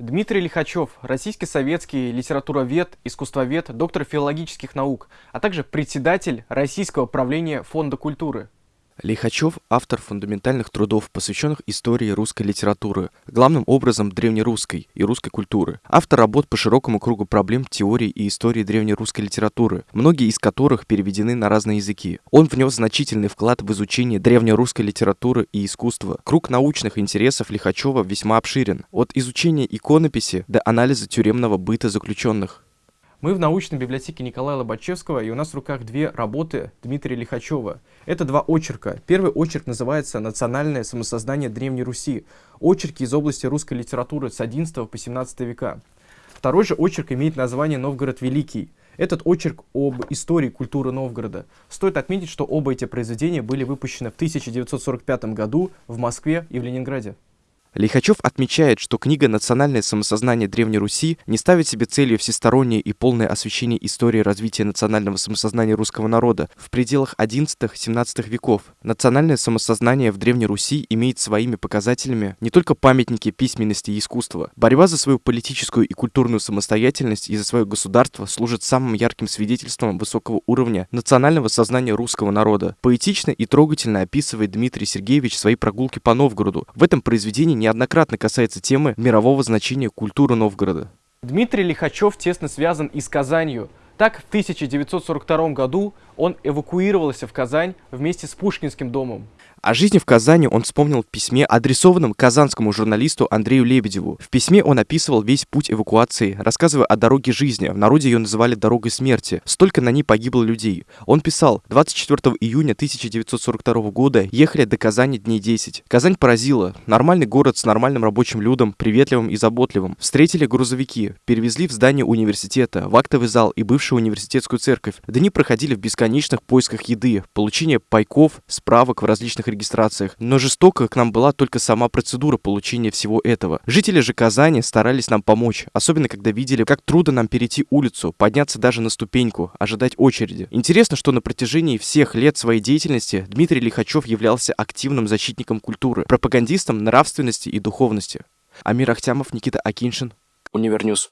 Дмитрий Лихачев, российский советский литературовед, искусствовед, доктор филологических наук, а также председатель Российского правления Фонда культуры. Лихачев – автор фундаментальных трудов, посвященных истории русской литературы, главным образом древнерусской и русской культуры. Автор работ по широкому кругу проблем теории и истории древнерусской литературы, многие из которых переведены на разные языки. Он внес значительный вклад в изучение древнерусской литературы и искусства. Круг научных интересов Лихачева весьма обширен, от изучения иконописи до анализа тюремного быта заключенных. Мы в научной библиотеке Николая Лобачевского, и у нас в руках две работы Дмитрия Лихачева. Это два очерка. Первый очерк называется «Национальное самосознание Древней Руси». Очерки из области русской литературы с XI по XVII века. Второй же очерк имеет название «Новгород Великий». Этот очерк об истории культуры Новгорода. Стоит отметить, что оба эти произведения были выпущены в 1945 году в Москве и в Ленинграде. Лихачев отмечает, что книга «Национальное самосознание Древней Руси» не ставит себе целью всестороннее и полное освещение истории развития национального самосознания русского народа в пределах XI-XVII веков. Национальное самосознание в Древней Руси имеет своими показателями не только памятники письменности и искусства. Борьба за свою политическую и культурную самостоятельность и за свое государство служит самым ярким свидетельством высокого уровня национального сознания русского народа. Поэтично и трогательно описывает Дмитрий Сергеевич свои прогулки по Новгороду. В этом произведении неоднократно касается темы мирового значения культуры Новгорода. Дмитрий Лихачев тесно связан и с Казанью. Так, в 1942 году он эвакуировался в Казань вместе с Пушкинским домом. О жизни в Казани он вспомнил в письме, адресованном казанскому журналисту Андрею Лебедеву. В письме он описывал весь путь эвакуации, рассказывая о дороге жизни. В народе ее называли «дорогой смерти». Столько на ней погибло людей. Он писал, 24 июня 1942 года ехали до Казани дней 10. Казань поразила. Нормальный город с нормальным рабочим людом, приветливым и заботливым. Встретили грузовики, перевезли в здание университета, в актовый зал и бывшую университетскую церковь. Дни проходили в бесконечных поисках еды, получение пайков, справок в различных регистрациях, но жестоко к нам была только сама процедура получения всего этого. Жители же Казани старались нам помочь, особенно когда видели, как трудно нам перейти улицу, подняться даже на ступеньку, ожидать очереди. Интересно, что на протяжении всех лет своей деятельности Дмитрий Лихачев являлся активным защитником культуры, пропагандистом нравственности и духовности. Амир Ахтямов, Никита Акиншин, UniverNews.